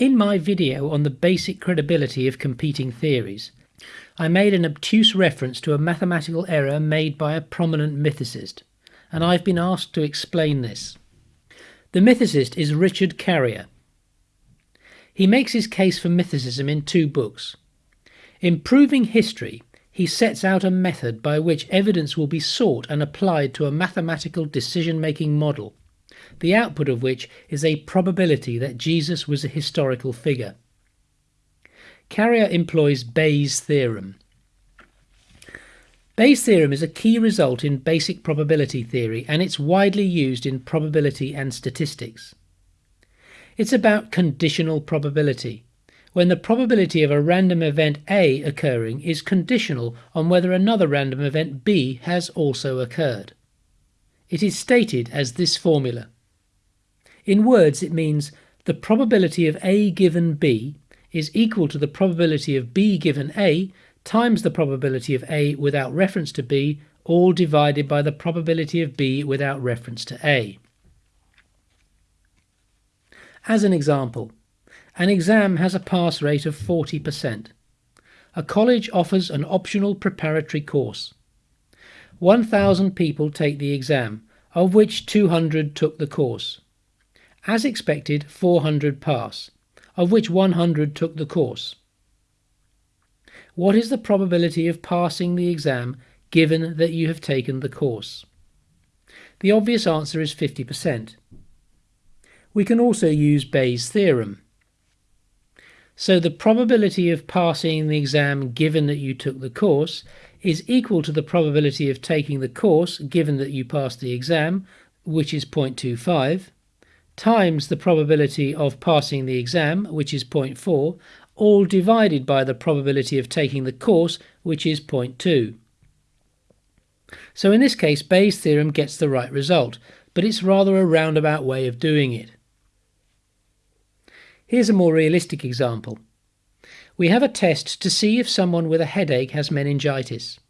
In my video on the basic credibility of competing theories, I made an obtuse reference to a mathematical error made by a prominent mythicist, and I've been asked to explain this. The mythicist is Richard Carrier. He makes his case for mythicism in two books. In Proving History, he sets out a method by which evidence will be sought and applied to a mathematical decision-making model, the output of which is a probability that Jesus was a historical figure. Carrier employs Bayes' theorem. Bayes' theorem is a key result in basic probability theory and it's widely used in probability and statistics. It's about conditional probability, when the probability of a random event A occurring is conditional on whether another random event B has also occurred. It is stated as this formula. In words it means the probability of A given B is equal to the probability of B given A times the probability of A without reference to B, all divided by the probability of B without reference to A. As an example, an exam has a pass rate of 40%. A college offers an optional preparatory course. 1,000 people take the exam, of which 200 took the course. As expected, 400 pass, of which 100 took the course. What is the probability of passing the exam given that you have taken the course? The obvious answer is 50%. We can also use Bayes' theorem. So the probability of passing the exam given that you took the course is equal to the probability of taking the course given that you passed the exam, which is 0.25, times the probability of passing the exam, which is 0.4, all divided by the probability of taking the course, which is 0.2. So in this case, Bayes' theorem gets the right result, but it's rather a roundabout way of doing it. Here's a more realistic example. We have a test to see if someone with a headache has meningitis.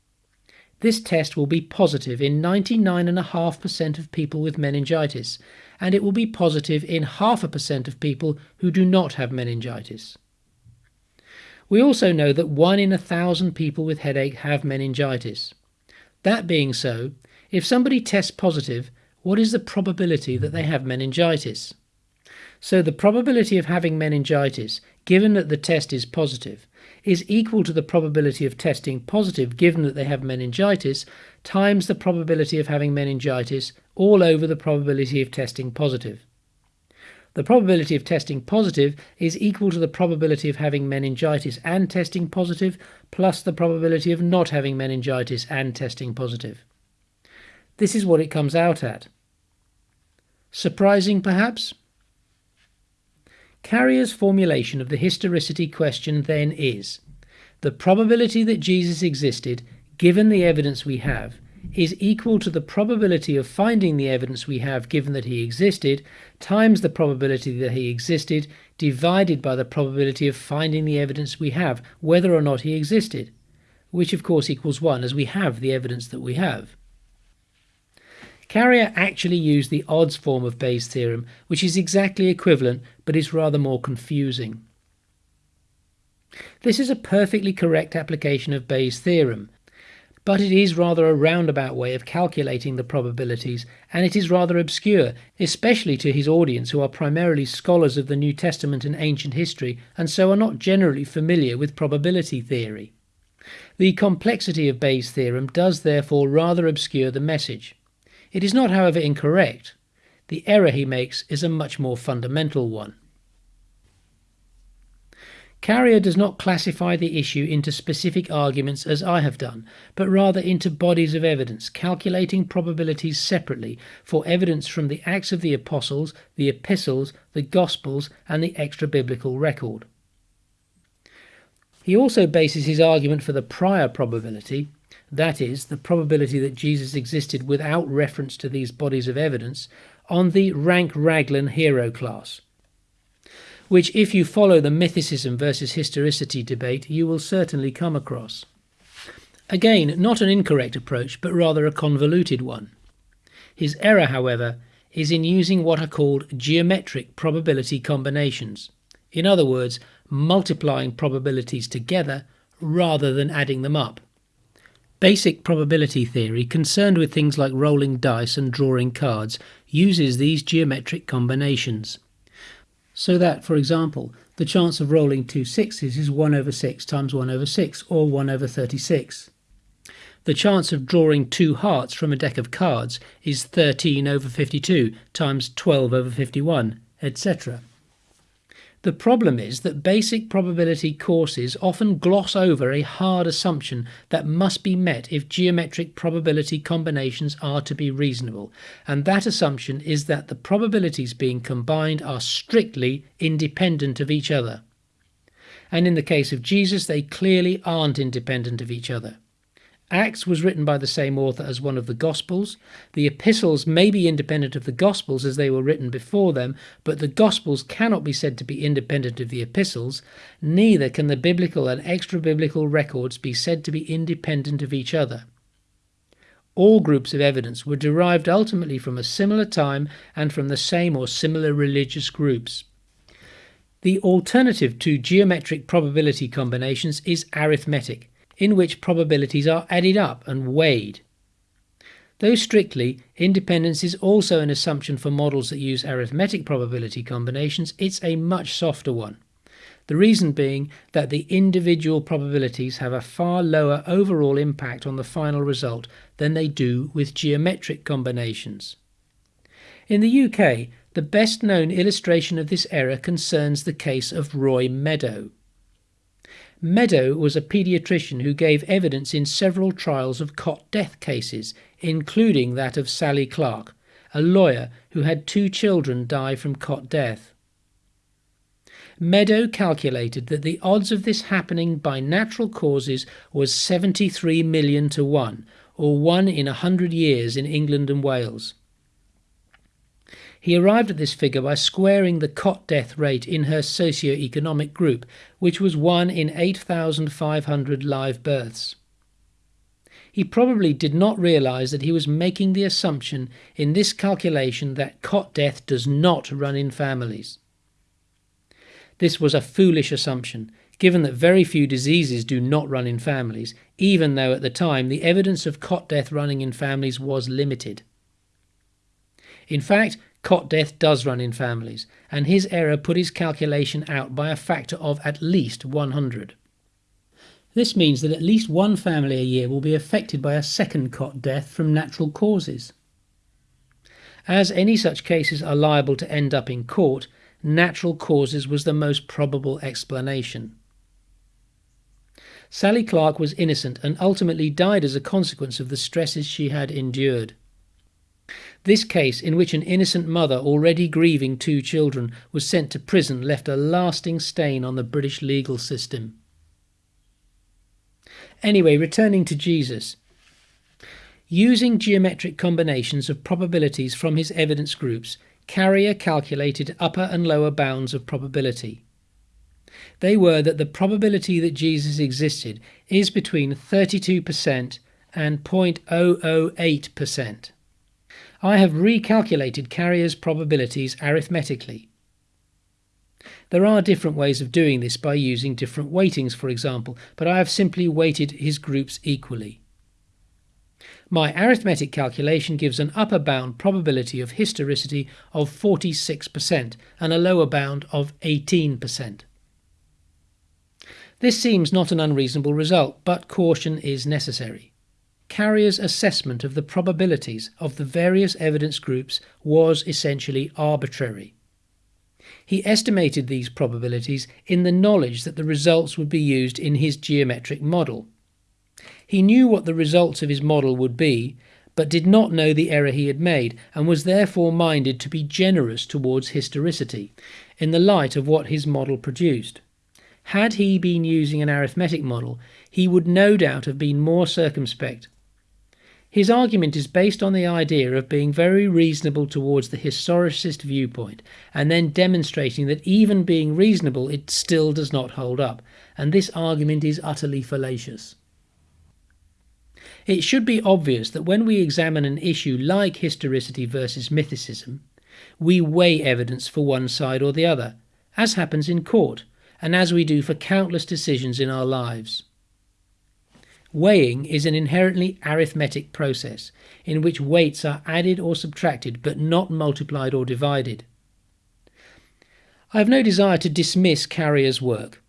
This test will be positive in 99.5% of people with meningitis, and it will be positive in half a percent of people who do not have meningitis. We also know that 1 in a thousand people with headache have meningitis. That being so, if somebody tests positive, what is the probability that they have meningitis? So the probability of having meningitis, given that the test is positive, is equal to the probability of testing positive given that they have meningitis times the probability of having meningitis all over the probability of testing positive. The probability of testing positive is equal to the probability of having meningitis and testing positive plus the probability of not having meningitis and testing positive. This is what it comes out at. Surprising perhaps? Carrier's formulation of the historicity question then is the probability that Jesus existed, given the evidence we have, is equal to the probability of finding the evidence we have given that he existed times the probability that he existed divided by the probability of finding the evidence we have whether or not he existed, which of course equals 1 as we have the evidence that we have. Carrier actually used the odds form of Bayes' theorem, which is exactly equivalent but is rather more confusing. This is a perfectly correct application of Bayes' theorem, but it is rather a roundabout way of calculating the probabilities, and it is rather obscure, especially to his audience who are primarily scholars of the New Testament and ancient history, and so are not generally familiar with probability theory. The complexity of Bayes' theorem does therefore rather obscure the message. It is not, however, incorrect. The error he makes is a much more fundamental one. Carrier does not classify the issue into specific arguments as I have done, but rather into bodies of evidence, calculating probabilities separately for evidence from the Acts of the Apostles, the Epistles, the Gospels, and the extra-biblical record. He also bases his argument for the prior probability, that is, the probability that Jesus existed without reference to these bodies of evidence, on the rank-Raglan hero class which if you follow the mythicism versus historicity debate, you will certainly come across. Again, not an incorrect approach, but rather a convoluted one. His error, however, is in using what are called geometric probability combinations, In other words, multiplying probabilities together rather than adding them up. Basic probability theory, concerned with things like rolling dice and drawing cards, uses these geometric combinations. So that, for example, the chance of rolling two sixes is 1 over 6 times 1 over 6, or 1 over 36. The chance of drawing two hearts from a deck of cards is 13 over 52 times 12 over 51, etc. The problem is that basic probability courses often gloss over a hard assumption that must be met if geometric probability combinations are to be reasonable, and that assumption is that the probabilities being combined are strictly independent of each other. And in the case of Jesus, they clearly aren't independent of each other. Acts was written by the same author as one of the Gospels. The epistles may be independent of the Gospels as they were written before them, but the Gospels cannot be said to be independent of the epistles. Neither can the biblical and extra biblical records be said to be independent of each other. All groups of evidence were derived ultimately from a similar time and from the same or similar religious groups. The alternative to geometric probability combinations is arithmetic in which probabilities are added up and weighed. Though strictly, independence is also an assumption for models that use arithmetic probability combinations, it's a much softer one. The reason being that the individual probabilities have a far lower overall impact on the final result than they do with geometric combinations. In the UK, the best known illustration of this error concerns the case of Roy Meadow. Meadow was a paediatrician who gave evidence in several trials of cot death cases, including that of Sally Clark, a lawyer who had two children die from cot death. Meadow calculated that the odds of this happening by natural causes was 73 million to 1, or 1 in a 100 years in England and Wales. He arrived at this figure by squaring the cot death rate in her socio-economic group, which was 1 in 8,500 live births. He probably did not realize that he was making the assumption in this calculation that cot death does not run in families. This was a foolish assumption, given that very few diseases do not run in families, even though at the time the evidence of cot death running in families was limited. In fact, Cot death does run in families, and his error put his calculation out by a factor of at least 100. This means that at least one family a year will be affected by a second cot death from natural causes. As any such cases are liable to end up in court, natural causes was the most probable explanation. Sally Clark was innocent and ultimately died as a consequence of the stresses she had endured. This case, in which an innocent mother already grieving two children was sent to prison, left a lasting stain on the British legal system. Anyway, returning to Jesus. Using geometric combinations of probabilities from his evidence groups, Carrier calculated upper and lower bounds of probability. They were that the probability that Jesus existed is between 32% and 0.008%. I have recalculated Carrier's probabilities arithmetically. There are different ways of doing this by using different weightings, for example, but I have simply weighted his groups equally. My arithmetic calculation gives an upper bound probability of historicity of 46% and a lower bound of 18%. This seems not an unreasonable result, but caution is necessary. Carrier's assessment of the probabilities of the various evidence groups was essentially arbitrary. He estimated these probabilities in the knowledge that the results would be used in his geometric model. He knew what the results of his model would be, but did not know the error he had made, and was therefore minded to be generous towards historicity, in the light of what his model produced. Had he been using an arithmetic model, he would no doubt have been more circumspect his argument is based on the idea of being very reasonable towards the historicist viewpoint, and then demonstrating that even being reasonable, it still does not hold up, and this argument is utterly fallacious. It should be obvious that when we examine an issue like historicity versus mythicism, we weigh evidence for one side or the other, as happens in court, and as we do for countless decisions in our lives. Weighing is an inherently arithmetic process in which weights are added or subtracted but not multiplied or divided. I have no desire to dismiss Carrier's work.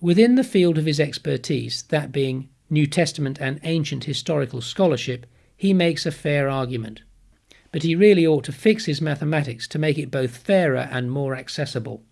Within the field of his expertise, that being New Testament and ancient historical scholarship, he makes a fair argument. But he really ought to fix his mathematics to make it both fairer and more accessible.